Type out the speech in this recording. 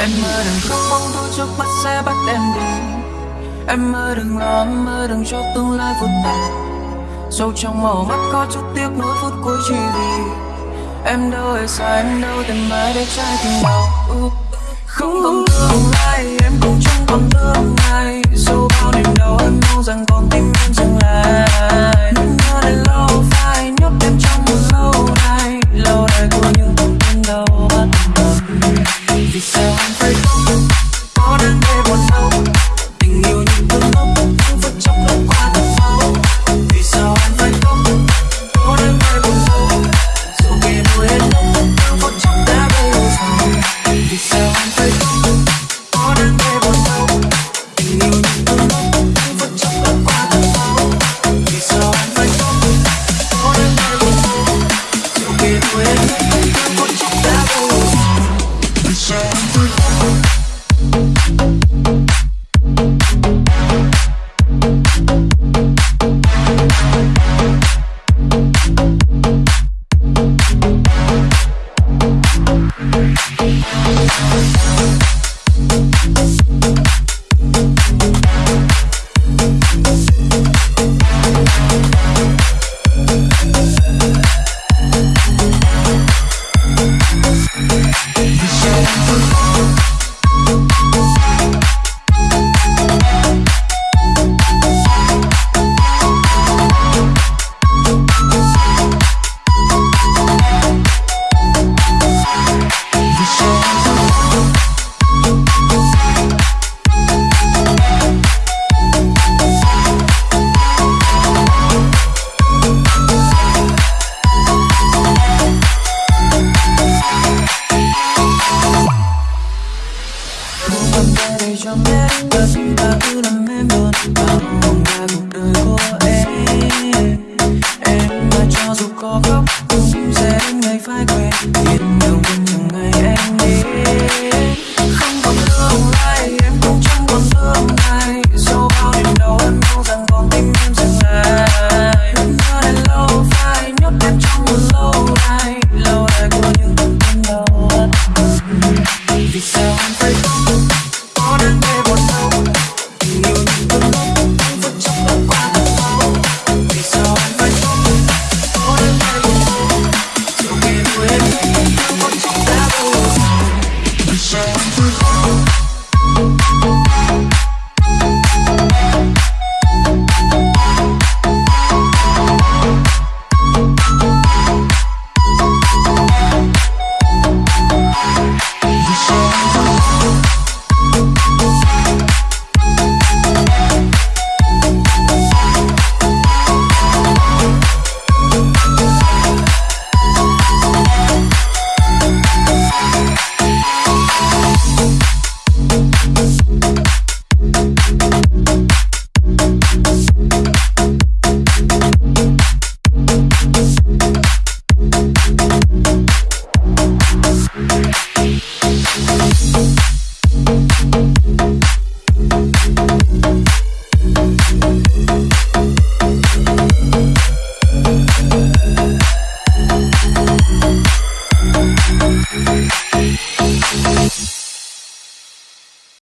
Em mơ đừng không mong thôi trước mắt sẽ bắt em đi. Em mơ đừng lo, em mơ đừng cho tương lai vụt tàn Sâu trong màu mắt có chút tiếc nuối phút cuối chỉ vì. Em đâu hề sai, em đâu tìm mãi để trái tim đau. Vì sao anh phải để cho em tất cả cứ làm em luôn vào vòng ra cuộc đời của em em mà cho dù có khóc cũng sẽ đến ngày phải quên biết đâu bên nhiều ngày anh đi không còn tương lai Bye.